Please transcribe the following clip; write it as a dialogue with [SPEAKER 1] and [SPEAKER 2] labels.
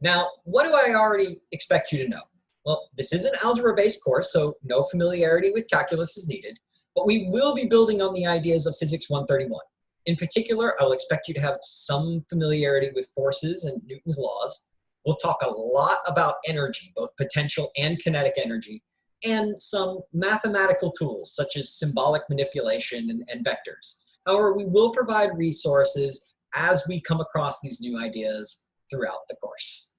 [SPEAKER 1] Now, what do I already expect you to know? Well, this is an algebra-based course, so no familiarity with calculus is needed, but we will be building on the ideas of Physics 131. In particular, I'll expect you to have some familiarity with forces and Newton's laws. We'll talk a lot about energy, both potential and kinetic energy, and some mathematical tools such as symbolic manipulation and, and vectors. However, we will provide resources as we come across these new ideas throughout the course.